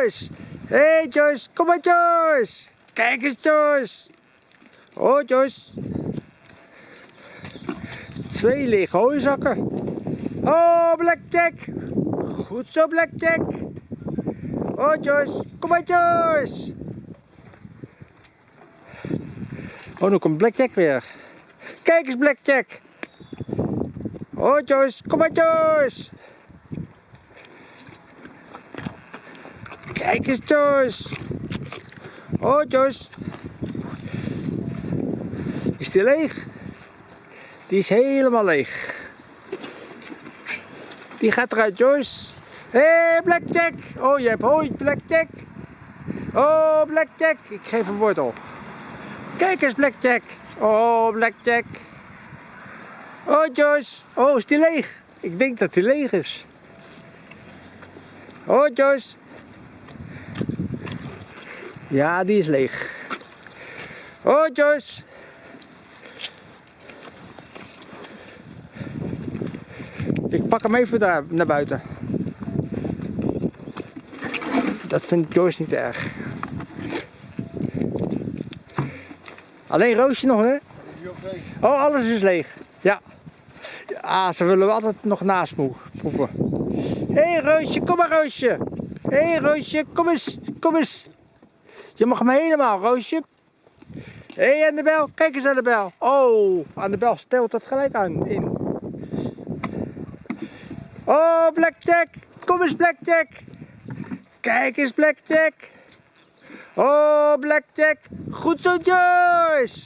Hey Joyce, kom maar Joyce. Kijk eens Joyce. Oh Joyce. Twee lege hooizakken. Oh Blackjack. Goed zo Blackjack. Oh Joyce, kom maar Joyce. Oh, nu komt Blackjack weer. Kijk eens Blackjack. Oh Joyce, kom maar Joyce. Kijk eens Joyce. Oh Joyce. Is die leeg? Die is helemaal leeg. Die gaat eruit Joyce. Hé hey, Blackjack. Oh je hebt hooi Blackjack. Oh Blackjack. Ik geef een wortel. Kijk eens Blackjack. Oh Blackjack. Oh Joyce. Oh is die leeg? Ik denk dat die leeg is. Oh Joyce. Ja, die is leeg. Oh, Joyce. Ik pak hem even daar naar buiten. Dat vindt Joyce niet erg. Alleen Roosje nog, hè? Oh, alles is leeg. Ja. Ah, ze willen altijd nog proeven. Hé hey, Roosje, kom maar Roosje. Hé hey, Roosje, kom eens, kom eens. Je mag hem helemaal, Roosje. Hé, hey, Annabel, kijk eens Annabel. Oh, Annabel stelt dat gelijk aan in. Oh, Blackjack, kom eens Blackjack. Kijk eens Blackjack. Oh, Blackjack. Goed zo, Joyce.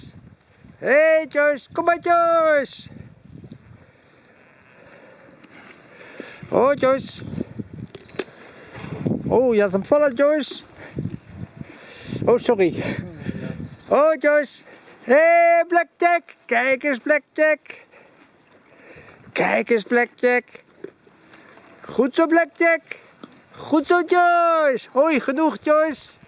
Hé, hey, Joyce, kom maar, Joyce. Oh, Joyce. Oh, je had hem vallen, Joyce. Oh, sorry. Oh, Joyce. Hé, hey, Blackjack. Kijk eens, Blackjack. Kijk eens, Blackjack. Goed zo, Blackjack. Goed zo, Joyce. Hoi, genoeg, Joyce.